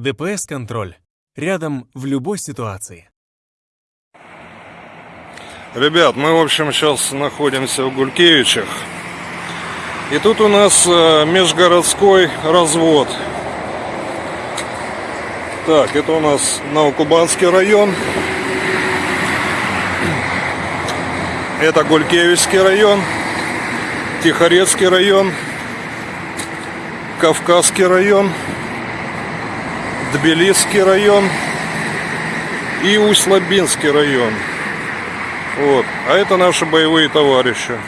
ДПС-контроль. Рядом в любой ситуации. Ребят, мы, в общем, сейчас находимся в Гулькевичах. И тут у нас э, межгородской развод. Так, это у нас Новокубанский район. Это Гулькевичский район. Тихорецкий район. Кавказский район. Тбилисский район. И Усть-Лабинский район. Вот. А это наши боевые товарищи.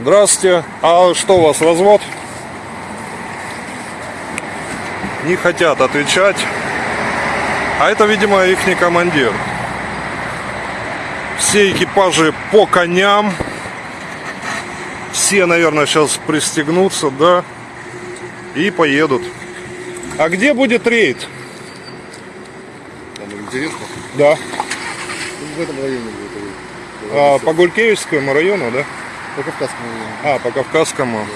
Здравствуйте. А что у вас, развод? Не хотят отвечать. А это, видимо, их не командир. Все экипажи по коням. Все, наверное, сейчас пристегнутся, да. И поедут. А где будет рейд? Там интересно. Да. В этом районе будет. А, по Гулькевичскому району, да? По Кавказскому району. А, по Кавказскому.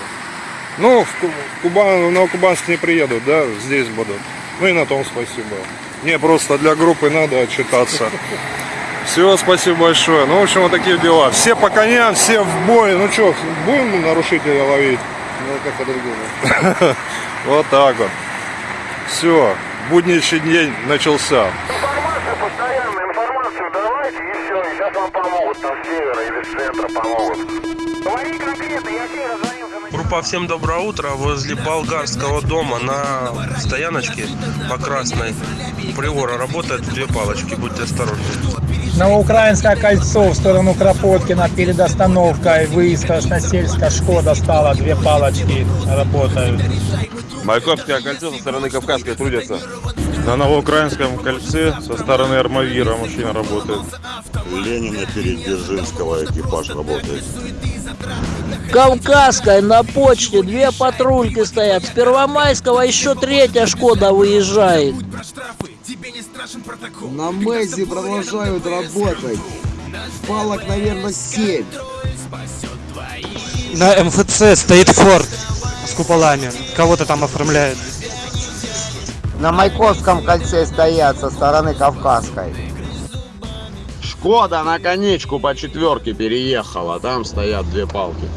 Ну, в Ку- Кубан, в Новокубанск не приедут, да, здесь будут. Ну и на том спасибо. Не, просто для группы надо отчитаться. Все, спасибо большое. Ну, в общем, вот такие дела. Все по коням, все в бой. Ну что, будем нарушителя ловить? Ну, как по-другому. Вот так вот. Все, будничный день начался. Информацию постоянно, информацию давайте и все, и сейчас вам помогут там с севера или с центра помогут. Говори конкретно, я тебе раззвонился на... Группа «Всем доброе утро» возле болгарского дома на стояночке по Красной Приора работает две палочки, будьте осторожны. Новоукраинское кольцо в сторону Кропоткина перед остановкой выезд Красносельска Шкода стала две палочки работают. Майкопское кольцо со стороны Кавказской трудятся. На Новоукраинском кольце со стороны Армавира мужчина работает. Ленина перед Дзержинского экипаж работает. Кавказской на почте две патрульки стоят. С Первомайского еще третья Шкода выезжает. На Мэзе продолжают работать. Палок, наверное, 7. На МФЦ стоит Форд с куполами. Кого-то там оформляет. На Майкопском кольце стоят со стороны Кавказской. Шкода на конечку по четверке переехала, там стоят две палки.